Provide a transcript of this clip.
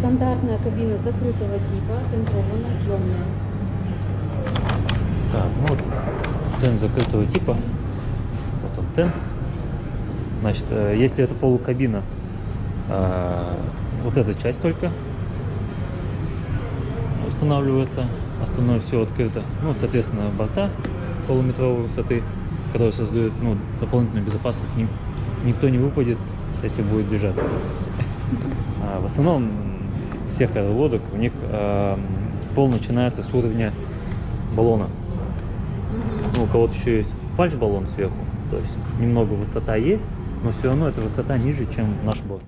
Стандартная кабина закрытого типа, тентованная, съемная. Так, ну вот тент закрытого типа. Вот он тент. Значит, э, если это полукабина, э, вот эта часть только устанавливается, остальное все открыто. Ну, соответственно, борта полуметровой высоты, которые создают ну, дополнительную безопасность. Ни- Никто не выпадет, если будет движаться. А В основном всех аэроводок у них э, пол начинается с уровня баллона. Ну, у кого-то еще есть фальш-баллон сверху, то есть немного высота есть, но все равно эта высота ниже, чем наш борт.